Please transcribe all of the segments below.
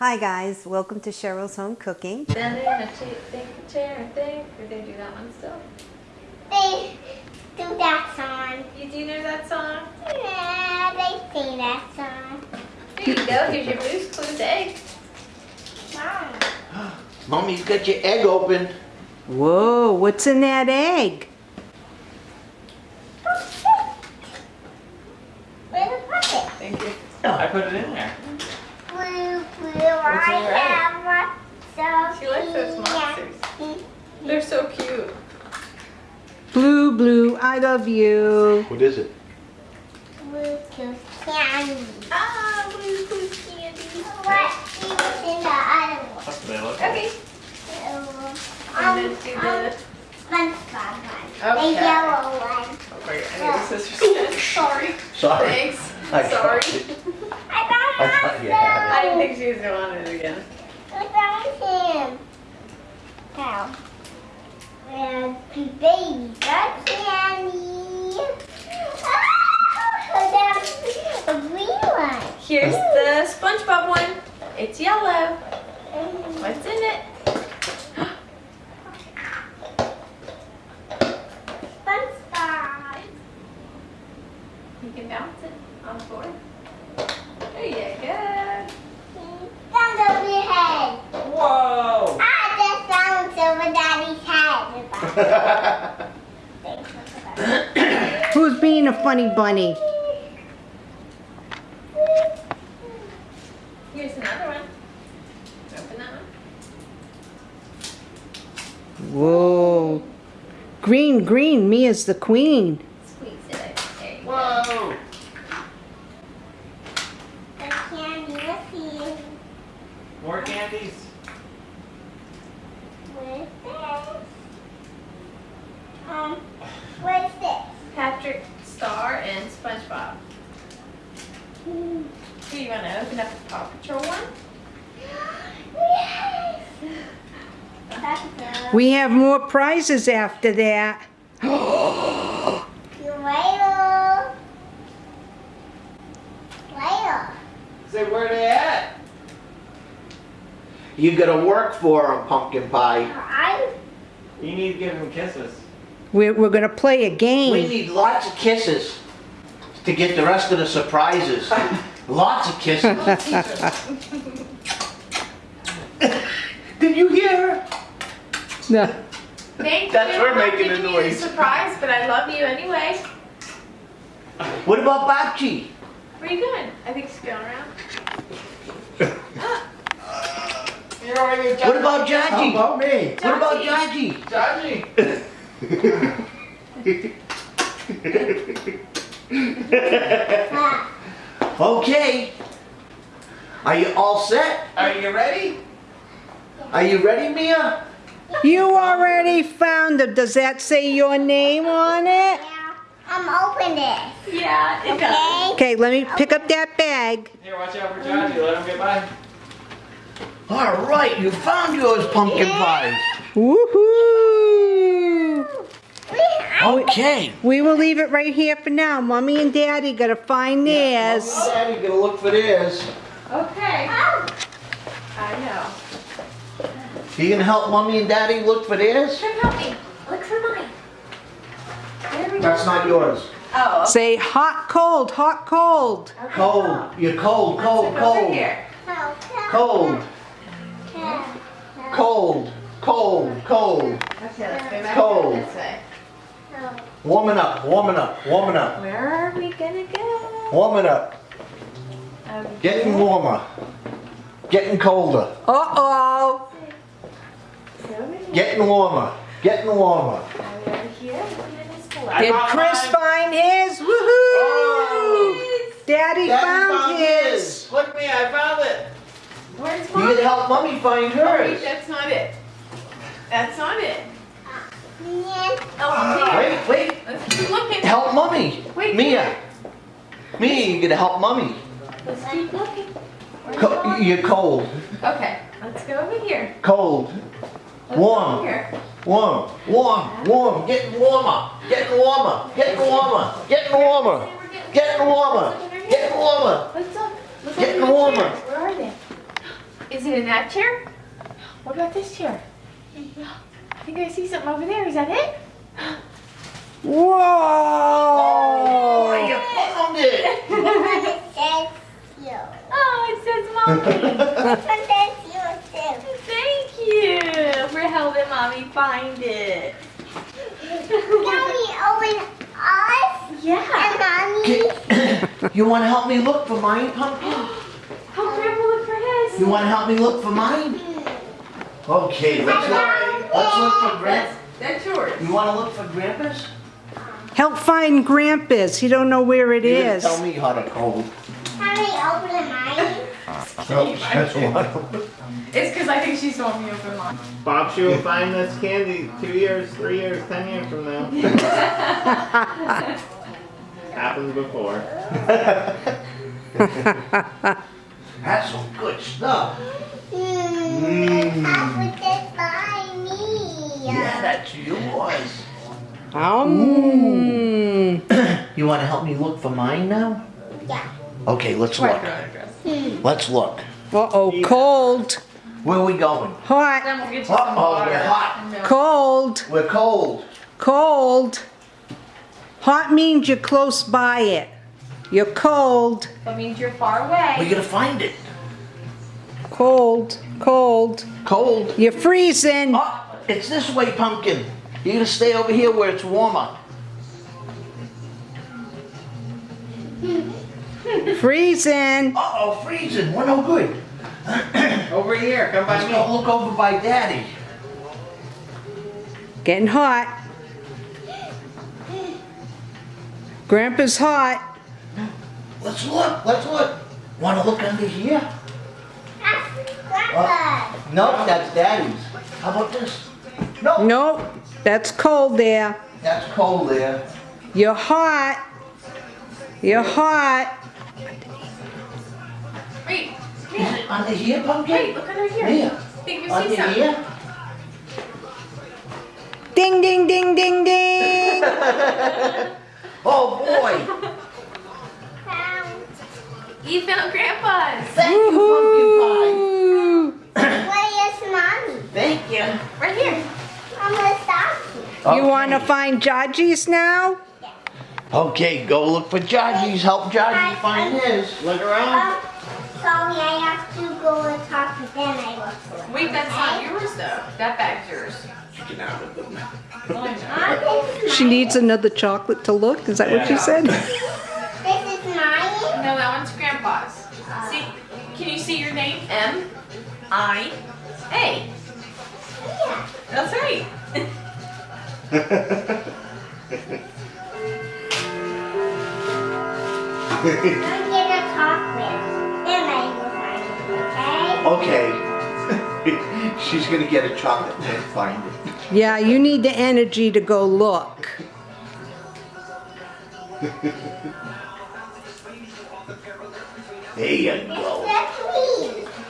Hi guys, welcome to Cheryl's Home Cooking. Then they're gonna ta- a chair and think. Or they do that one still. They do that song. You do know that song? Yeah, they sing that song. Here you go. Here's your Blue's Clues egg. Mom. Mommy's got your egg open. Whoa, what's in that egg? Where's the puppet? Thank you. Oh, I put it in there. Blue, blue, What's in your I egg? have one She likes those monsters. They're so cute. Blue, blue, I love you. What is it? Blue tooth candy. Ah, Blue's Clues candy. What is in the other one? Okay. Um, And then do the. SpongeBob one. Okay. The yellow one. Okay, I need the scissors again. Sorry. Sorry. Thanks. I Sorry. tried. I thought you had I didn't think she was gonna want it again. I found him. Cow. And baby got candy. Ah, that's a green one. Here's the SpongeBob one. It's yellow. What's in it? SpongeBob. You can bounce it on the floor. There you go. Sounds over your head. Whoa! Ah, that sounds over daddy's head. Thanks for that. Who's being a funny bunny? Here's another one. Open that one. Whoa. Green, green, me is the queen. Squeeze it. There you go. Whoa! The candy was here. More candies. What is this? Um, what is this? Patrick Star and SpongeBob. Hmm. Do you want to open up the Paw Patrol one? Yes! That's good. We have more prizes after that. You wait Later. Say, where they at? You gotta work for them, pumpkin pie. I You need to give them kisses. We're, we're gonna play a game. We need lots of kisses to get the rest of the surprises. lots of kisses. Did you hear her? No. Thank That's you. her making a noise. surprise, but I love you anyway. What about Babchi? Where are you going? I think she's going around. You're already What about How Jaji? about me? What about Jaji? Jaji? Jaji. Okay. Are you all set? Are you ready? Are you ready, Mia? You already found it. Does that say your name on it? yeah. I'm open this. Yeah, it does. Okay. Okay, let me pick up that bag. Here, watch out for Jaji. Let him get by. All right, you found yours, pumpkin pie. Woohoo! Okay. We will leave it right here for now. Mommy and Daddy gotta find theirs. Daddy gonna look for theirs. Okay. I know. You gonna help mommy and daddy look for theirs? Come help me. Look for mine. There we go. That's not yours. Oh. Say hot, cold, hot, cold. okay. Cold. You're cold, Let's cold, look over cold. here. Cold, cold, cold, cold. Okay, let's go back Cold. this way. Oh. Warming up, warming up, warming up, Where are we gonna go? warming up. Over Getting warmer. Getting colder. Uh-oh. Over here. Getting warmer. Getting warmer. Over here. Look at this I one. Did Chris mine. find his? Woohoo! Oh. Daddy, Daddy found, his. Look at me, I found it. Where's You mine? can help mommy find Oh, wait, hers. that's not it. That's not it. Yeah. Oh. Wait, wait. Let's keep looking. Help mommy. Wait, Mia. Mia, you gotta help mommy. Let's keep looking. Where's Co- mine? you're cold. Okay, let's go over here. Cold. Let's Warm. Here. Warm. Warm. Warm. Getting warmer. Getting warmer. Getting warmer. Getting warmer. Getting warmer. Getting warmer. Let's look. Look Getting warmer. Where are they? Is Is it in that chair? What about this chair? I think I see something over there. Is that it? Whoa! Oh, Whoa! you found it. But it says you. Oh, it says mommy. But you. Thank you for helping mommy find it. Mommy, open us yeah. and mommy. you want to help me look for mine, pumpkin? Help Grandpa look for his. You want to help me look for mine? Okay, let's look. Let's look for Grandpa. That's yours. You want to look for Grandpa's? Help find Grampus. You don't know where it You didn't is. Tell me how to code. Mommy, open mine. Oh, it's because I think she saw me open mine. Bob, she will find this candy two years, three years, ten years from now. Happened before. That's some good stuff. I put this by me. Yeah, that's yours. Um. You want to help me look for mine now? Yeah. Okay, let's look. Let's look. Uh-oh, cold, Where are we going? hot, Then we'll get you uh -oh, water. we're hot. cold, We're cold. cold. Hot means you're close by it. You're cold, That means you're far away. We gotta find it. Cold, cold. Cold. You're freezing. Oh, it's this way, pumpkin. You gotta stay over here where it's warmer. Freezing. Uh-oh, freezing. We're no good. Over here, come by Let's me. go look over by Daddy. Getting hot. Grandpa's hot. Let's look. Let's look. Want to look under here? That's Grandpa. Nope, that's Daddy's. How about this? No, Nope, that's cold there. that's cold there. You're hot. You're hot. Wait, Is it under here, pumpkin? wait, look under here. Here. think you see Under something. here? Ding, ding, ding, ding, ding. Oh boy. Found. You found Grandpa's. Thank you, Woohoo. Where is mommy? Thank you. Right here. I'm gonna stop you. You want to find Jaji's now? Okay, go look for Jaji's. Help Jaji find his. Look around. Um, sorry, I have to go and talk to them. I look for it. Wait, that's not yours though. That bag's yours. Oh, Mom, this is She needs another chocolate to look. Is that what you said? This is mine. No, that one's Grandpa's. See, can you see your name? M I A. Yeah. That's right. I'm gonna talk with. Then I will find it, okay? Okay. She's gonna get a chocolate and find it. Yeah, you need the energy to go look. There you go. That's.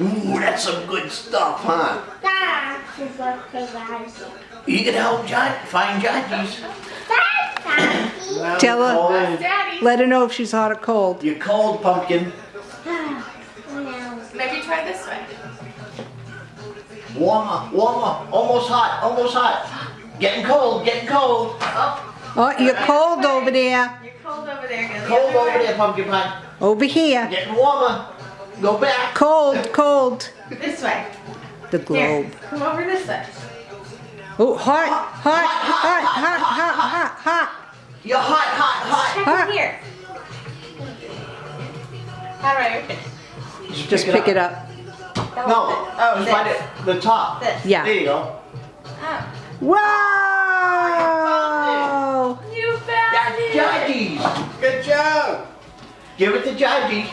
Ooh, that's some good stuff, huh? That's what they got. You can help Jaji find Jaji's. That's Daddy. Tell her, Daddy. let her know if she's hot or cold. You're cold, pumpkin. Maybe try this way. Warmer, warmer. Almost hot, almost hot. Getting cold, getting cold. Oh, Oh, you're cold over there. You're cold over there. Go the Cold over way. there, pumpkin pie. Over here. Getting warmer. Go back. Cold, cold. This way. The Here, globe. come over this way. Oh, hot, hot, hot, hot, hot, hot, hot. You're hot, hot, hot. Check Huh? in here. How do I open? Just pick it up. No, uh, Oh, just find it. The top. This. Yeah. There you go. Oh, Wow! You found That's it. Jaji's. Good job. Give it to Jaji.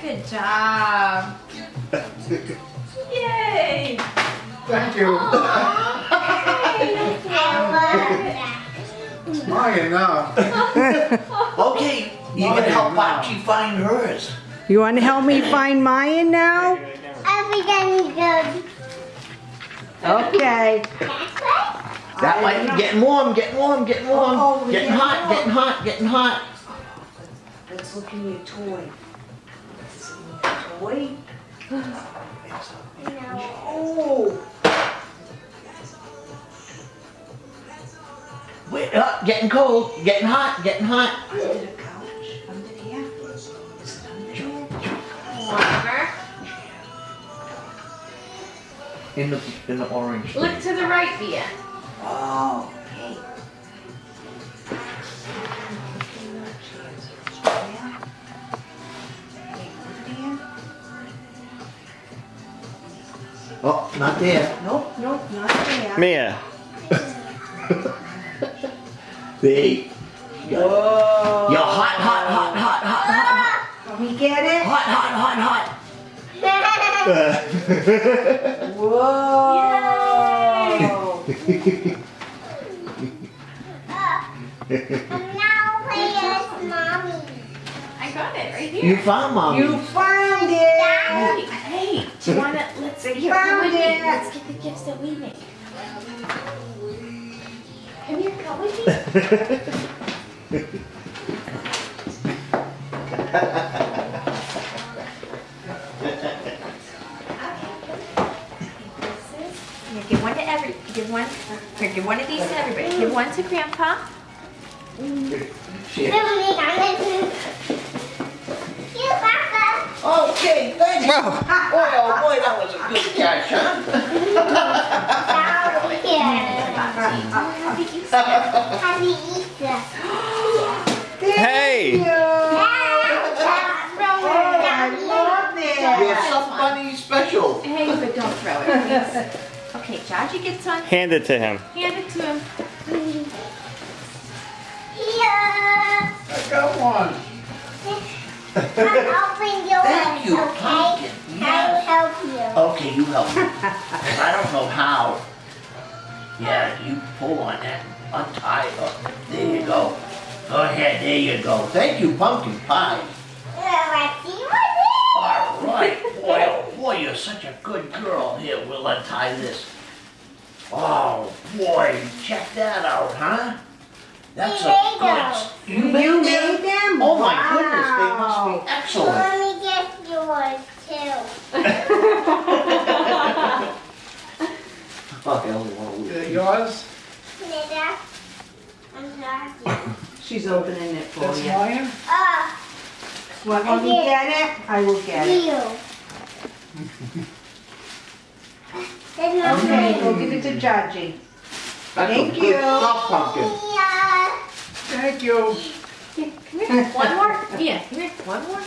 Good job. Yay. Thank you. I Long enough. Okay, you can help Archie find hers. You want to help me find mine now? love it. Everything's good. Okay. That's right. That way, getting warm, getting warm, getting warm. Oh, oh, getting yeah. hot, getting hot, getting hot. Let's look in your toy. wait. No. Oh, Wait, uh, getting cold, getting hot, getting hot. under the couch, under there. Is it under there? Warmer. In the in the orange. Look to the right, Via. Oh, okay. Oh, not there. Nope, nope, not there. Mia. There. Whoa. You're hot, hot, hot, hot, hot, hot, Can we get it? hot, hot, hot, hot, Whoa. I'm now playing mommy. I got it right here. You found mommy. You found it. Hey, hey, do you wanna, let's, here, come found with me. it. Let's get the gifts that we made. Come here, come with me. Here, give one to every, give one, here, give one of these to everybody. Give one to Grandpa. Shit. Mommy, I'm gonna You, Papa. Okay, thank you. Boy, oh boy, that was a good catch, huh? Down here. Happy Easter. Happy Easter. Hey. Thank you. Oh, I love You're it. somebody special. Hey, but don't throw it, please. Okay, Jaji gets on. Hand it to him. Hand it to him. Here. I got one. I'll open yours, Thank you, okay? pumpkin. I will help you. Okay, you help me. I don't know how. Yeah, you pull on that, untie it. There you go. Go ahead, there you go. Thank you, pumpkin pie. Let's see what it All right, boy, oh boy, you're such a good girl. Here, we'll untie this. Oh boy, check that out, huh? That's a made good. those. s- You You made made them? them? Oh my goodness, they Wow. must be is. excellent. Mommy gets yours too. Oh, I only want to lose. Yours? Nita, I'm sorry. She's opening it for That's you. mine? Oh, Want me to get it? I will get it. you. There's no Okay, green. go give it to Jaji. That's Thank you. stuff, pumpkin. Yeah. Thank you. Here, come here. One more. Yeah, come here. One more.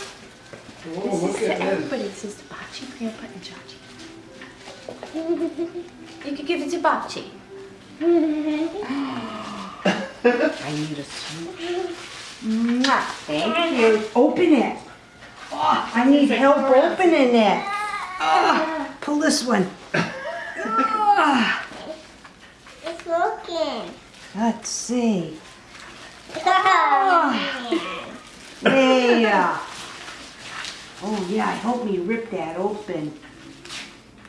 Oh, This look is to at this. everybody. It says Bachi, Grandpa, and Jaji. You could give it to Bachi. I need a smooch. Mwah. Thank you. Open it. Oh, I need help opening it. Ah, pull this one. Ah, It's working. let's see. Oh, There. Oh yeah, I hope me rip that open.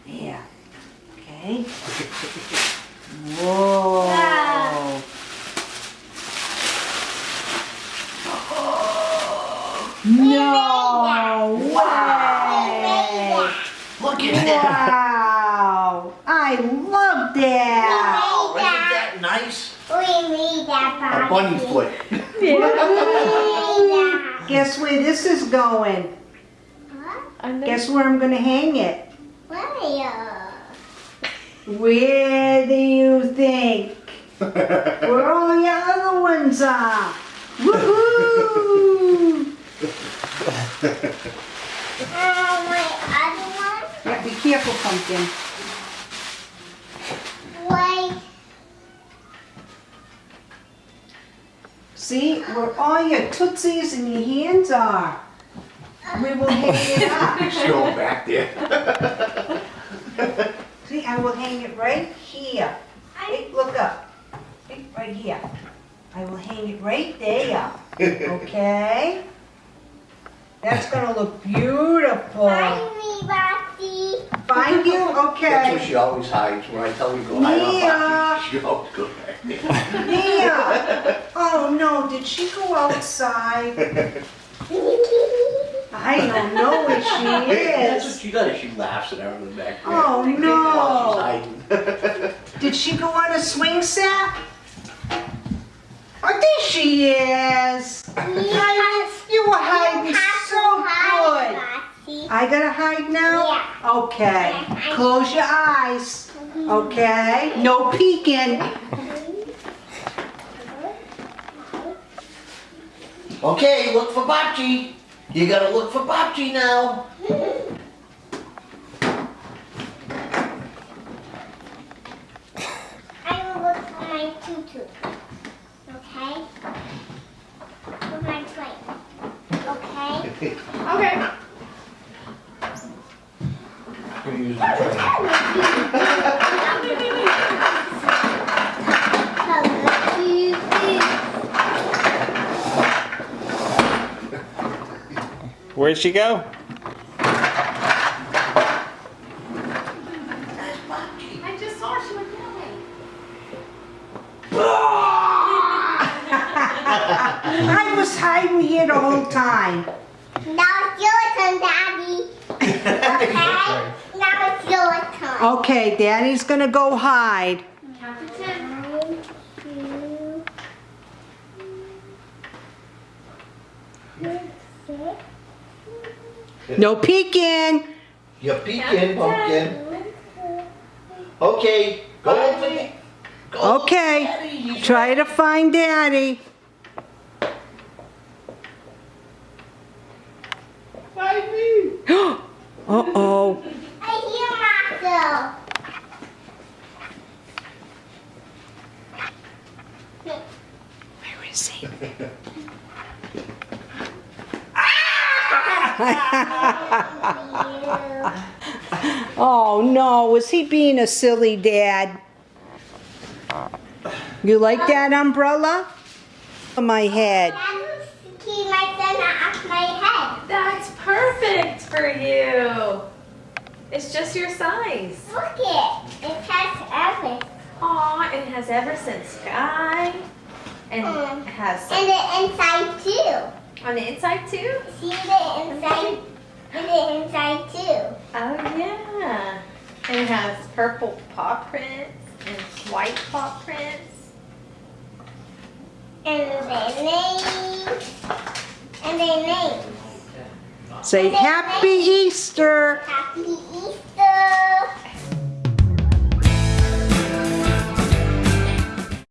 Yeah. Okay. Whoa. No way. Look at that. Wow. I love that. Oh, isn't that nice? We made that A bunny foot. We made that. Guess where this is going? What? Guess where I'm gonna hang it? Where? Where do you think? Where all your other ones are? Woohoo! Oh, my other one? Yeah, be careful, pumpkin. Wait. See where all your tootsies and your hands are. We will hang it up. Still back there. See, I will hang it right here. Look up. Right here. I will hang it right there. Okay? That's gonna look beautiful. Find me, Roxy. Find you? That's where Okay. She always hides. When I tell her to go hide Mia. on Bucky, she always goes back there. Mia! Oh no, did she go outside? I don't know where she is. That's what is. she does. She laughs at her in the back. Oh, While she's no. hiding. Did she go on a swing set? Oh, there she is. Hiding- You were hiding so good. I gotta hide now? Yeah. Okay. Close your eyes. Okay? No peeking. Okay, look for Bocce. You gotta look for Bocce now. I will look for my tutu. Okay? For my plate. Okay? Okay. Gonna use the train. Where'd she go? I just saw her. She went that way. I was hiding here the whole time. Now it's your turn, Daddy. Okay? Now it's your turn. Okay, Daddy's gonna go hide. Count to ten. No peeking. You're peeking, pumpkin. Okay, go over. Go Okay. Try to find Daddy. Find me. Uh-oh. I hear Marcel. Where is he? Oh was he being a silly dad? You like that umbrella? On my head. That's keep my off my head. That's perfect for you. It's just your size. Look it. It has everything. Aw, and it has Everson Skye. And Mm. it has And the inside too. on the inside too. See the inside? And the inside too. Oh yeah. And it has purple paw prints and white paw prints. And their names. And their names. Say Happy Easter. Happy Easter.